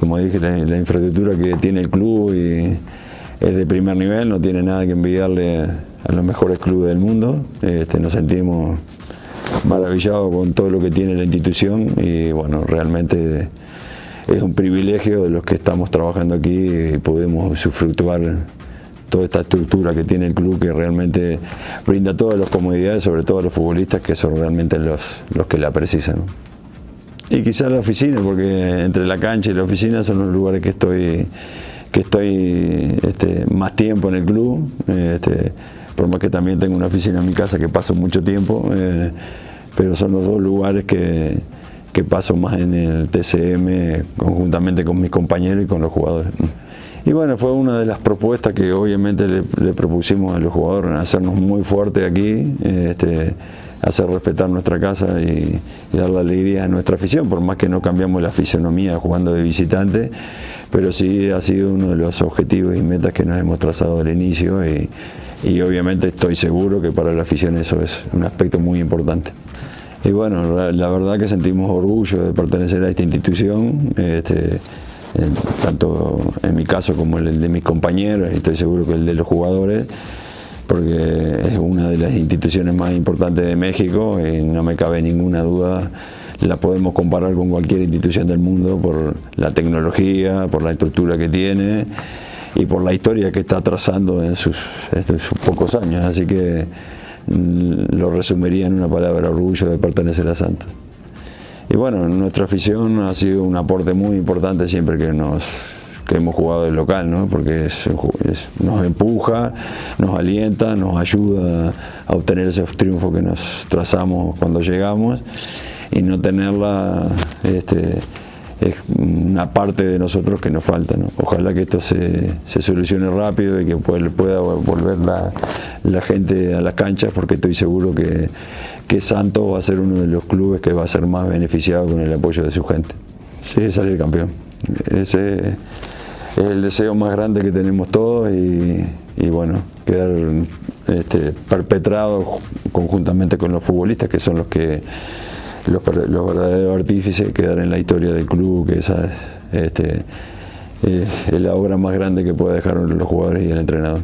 Como dije, la, infraestructura que tiene el club y es de primer nivel, no tiene nada que envidiarle a los mejores clubes del mundo. Este, nos sentimos maravillados con todo lo que tiene la institución y bueno, realmente es un privilegio de los que estamos trabajando aquí y podemos usufructuar toda esta estructura que tiene el club que realmente brinda todas las comodidades, sobre todo a los futbolistas que son realmente los, los que la precisan. Y quizás la oficina, porque entre la cancha y la oficina son los lugares que estoy que estoy este, más tiempo en el club, este, por más que también tengo una oficina en mi casa que paso mucho tiempo, eh, pero son los dos lugares que, que paso más en el TCM conjuntamente con mis compañeros y con los jugadores. Y bueno, fue una de las propuestas que obviamente le, propusimos a los jugadores, hacernos muy fuertes aquí, este, hacer respetar nuestra casa y, dar la alegría a nuestra afición, por más que no cambiamos la fisonomía jugando de visitante, pero sí ha sido uno de los objetivos y metas que nos hemos trazado al inicio y, y obviamente estoy seguro que para la afición eso es un aspecto muy importante. Y bueno, la verdad que sentimos orgullo de pertenecer a esta institución, este, tanto en mi caso como el de mis compañeros, y estoy seguro que el de los jugadores, porque es una de las instituciones más importantes de México y no me cabe ninguna duda la podemos comparar con cualquier institución del mundo por la tecnología, por la estructura que tiene y por la historia que está trazando en sus, en sus pocos años. Así que mm, lo resumiría en una palabra, orgullo de pertenecer a Santos. Y bueno, nuestra afición ha sido un aporte muy importante siempre que nos que hemos jugado de local, ¿no? porque es, nos empuja, nos alienta, nos ayuda a obtener ese triunfo que nos trazamos cuando llegamos y no tenerla este, es una parte de nosotros que nos falta. ¿no? Ojalá que esto se, se, solucione rápido y que pueda volver la, la, gente a las canchas porque estoy seguro que, que Santos va a ser uno de los clubes que va a ser más beneficiado con el apoyo de su gente. Sí, salir campeón. Ese es el deseo más grande que tenemos todos y, bueno, quedar este, perpetrado conjuntamente con los futbolistas que son los que los, los verdaderos artífices quedar en la historia del club, que esa este, es la obra más grande que puede dejar los jugadores y el entrenador.